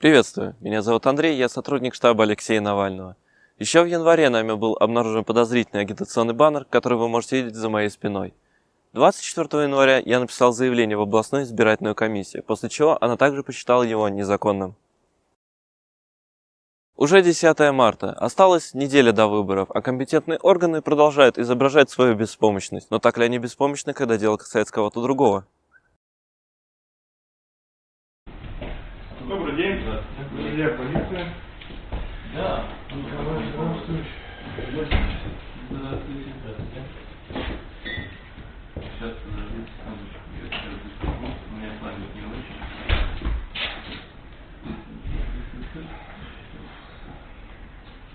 Приветствую, меня зовут Андрей, я сотрудник штаба Алексея Навального. Еще в январе нами был обнаружен подозрительный агитационный баннер, который вы можете видеть за моей спиной. 24 января я написал заявление в областную избирательную комиссию, после чего она также посчитала его незаконным. Уже 10 марта. Осталась неделя до выборов, а компетентные органы продолжают изображать свою беспомощность. Но так ли они беспомощны, когда дело касается кого-то другого? Добрый день. Друзья, полиция. Да. Николай Здравствуйте. Здравствуйте, здравствуйте. Сейчас, подождите секундочку, я сейчас быстренько. У меня память не очень.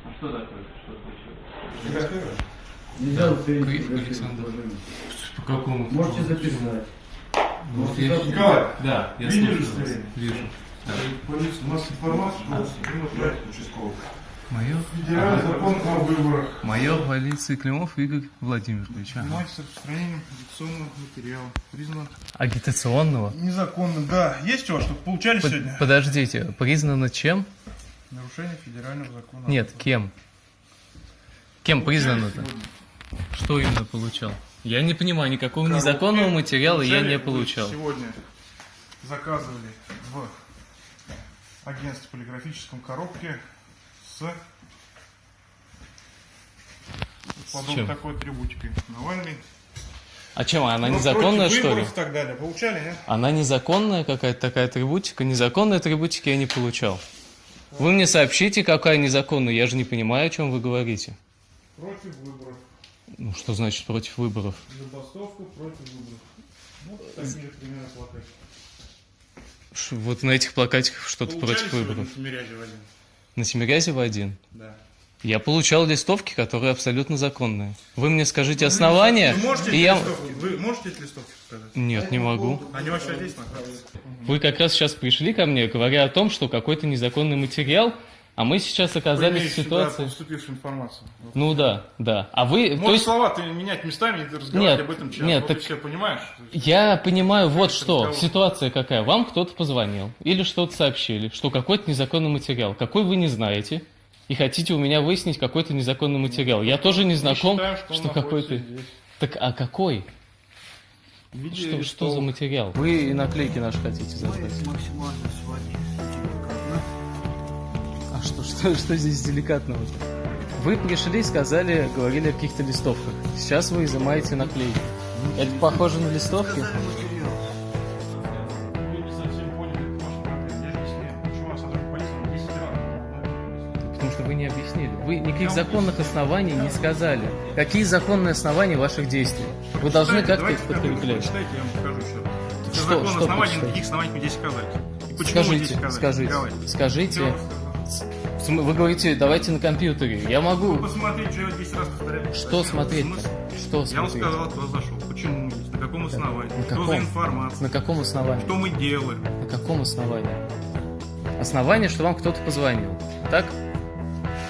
А что такое? Что случилось? Нельзя Александр. По какому? Можете записать. Вот я- Николай, Да, я удостоверение? Вижу. Полиция, у нас информация, что Климов Игорь участковый. Мое, Федеральный закон о выборах. мое полиции Климов Игорь Владимирович. ага. Занимается распространением агитационного материала. Признан Агитационного? незаконным. Да, есть у вас, чтобы получали Под- сегодня? подождите, признано чем? Нарушение федерального закона. Нет, кем? Кем признано-то? Что именно получал? Я не понимаю, никакого Коробки незаконного материала я не получал. Сегодня заказывали в агентстве полиграфическом коробке с подобной чем? такой атрибутикой. Навальный. А чем, она Ну, незаконная, что ли? и так далее. Получали, нет? Она незаконная какая-то такая атрибутика? Незаконной атрибутики я не получал. Вы мне сообщите, какая незаконная, я же не понимаю, о чем вы говорите. Против выборов. Ну, что значит против выборов? Забастовку против выборов. Ну, такие примерно плакаты. Ш- Вот на этих плакатиках что-то против выборов. на Тимирязево один? На Тимирязева один. Да. Я получал листовки, которые абсолютно законные. Вы мне скажите основания, Вы можете и эти я... листовки? Вы можете эти листовки сказать? Нет, не могу. Они вообще здесь находятся? Вы как раз сейчас пришли ко мне, говоря о том, что какой-то незаконный материал, а мы сейчас оказались в имеете ситуации... сюда поступившую информацию. Ну да, да. А вы... то Можешь есть... слова-то менять местами и разговаривать Нет, об этом час. нет, вот так- и все, понимаешь? Я понимаю вот что. разговор. Ситуация какая. Вам кто-то позвонил или что-то сообщили, что какой-то незаконный материал. Какой вы не знаете. И хотите у меня выяснить какой-то незаконный материал. Я тоже не знаком, считаем, что что какой-то... Так а какой? В виде Что, что листовок. за материал? Вы и наклейки наши хотите забрать. максимально. А что, что, что здесь деликатного? Вы пришли, сказали, говорили о каких-то листовках. Сейчас вы изымаете наклейки. Это похоже на листовки? Показали материал. Вы не совсем поняли вашу проблему. Я объясняю. Почему вас сотрудник полиции 10 раз? Потому что вы не объяснили. Вы никаких законных оснований не сказали. Какие законные основания ваших действий? Вы должны как-то их подкреплять. Что- Закон что оснований, никаких оснований мне здесь сказать. И почему вы здесь Скажите, сказать? скажите, Николай? скажите. В Вы говорите, давайте на компьютере. Я могу... Ну, посмотреть, что я 10 раз повторяю. Что смотреть? Смысл? Что Я вам смотреть? сказал, кто зашел. Почему? На каком основании? На Что каком? за информация? На каком основании? Что мы делаем? На каком основании? Основание, что вам кто-то позвонил. Так?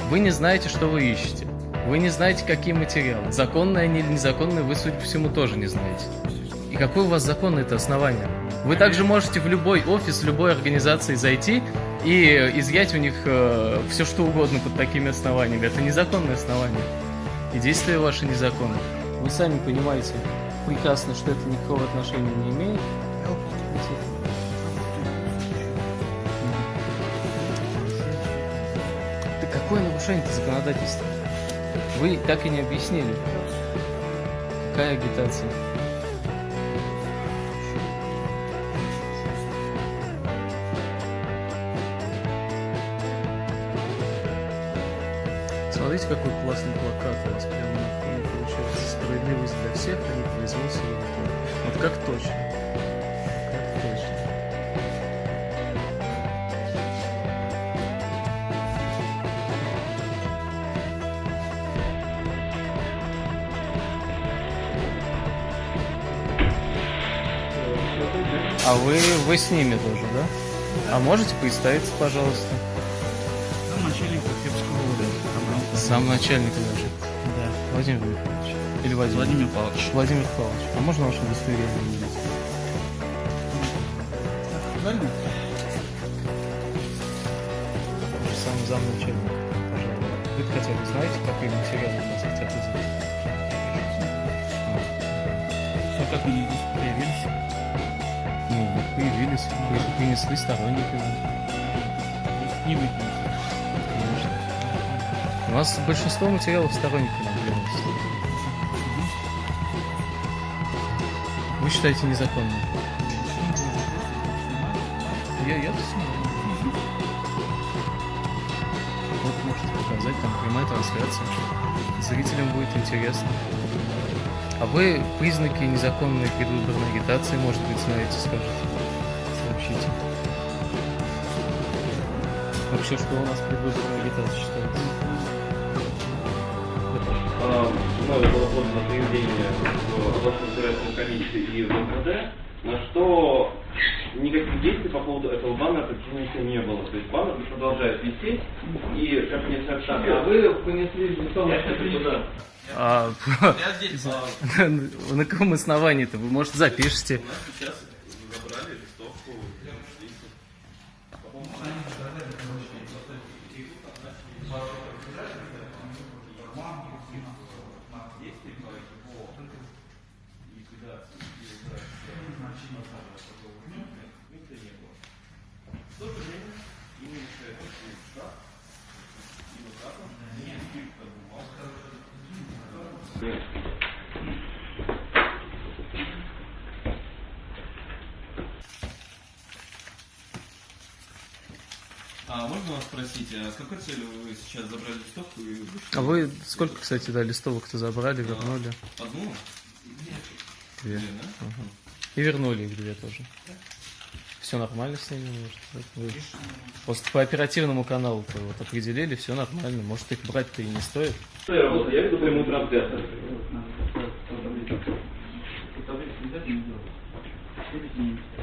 Вы не знаете, что вы ищете. Вы не знаете, какие материалы. Законные они или незаконные, вы, судя по всему, тоже не знаете. И какое у вас законное это основание? Вы также можете в любой офис, любой организации зайти и изъять у них все, что угодно под такими основаниями. Это незаконное основание. И действия ваши незаконны. Вы сами понимаете прекрасно, что это никакого отношения не имеет. Да какое нарушение-то законодательства? Вы так и не объяснили. Какая агитация? Смотрите, какой классный плакат у вас прямо на фоне получается. Справедливость для всех, а не производство. Вот как точно. Как точно. А вы, вы с ними тоже, да? А можете представиться, пожалуйста? Сам начальник даже. Да. Владимир Михайлович. Или Владимир? Владимир Павлович. Владимир Павлович. А можно ваше удостоверение увидеть? самый замначальник. Пожалуйста. Вы хотя бы знаете, какие материалы у нас хотят изучить? Ну как они появились? Ну, вот появились, вы принесли сторонники не выкинули. У нас большинство материалов сторонниками приносят. Вы считаете незаконным? Я, я. Вот можете показать, там прямая трансляция. Зрителям будет интересно. А вы признаки незаконной предвыборной агитации, может быть, знаете, скажете? Сообщите. Вообще, что у нас предвыборная агитация считается? Мною было подано заявление в областную избирательную комиссию и в МВД, на что никаких действий по поводу этого баннера противника не было. То есть баннер продолжает висеть, и как мне сообщили, а вы понесли листом туда. А, на каком основании-то? Вы, может, запишите? Сейчас забрали листовку. А можно вас спросить, а с какой целью вы сейчас забрали листовку и вышли? А вы сколько, кстати, да, листовок-то забрали, вернули? Одну? Две. Две, да? Ага. И вернули их две тоже. Все нормально с ними, может? Вы просто по оперативному каналу вот определили, все нормально. Может, их брать-то и не стоит. Что я работаю? Я веду прямую трансляцию. What?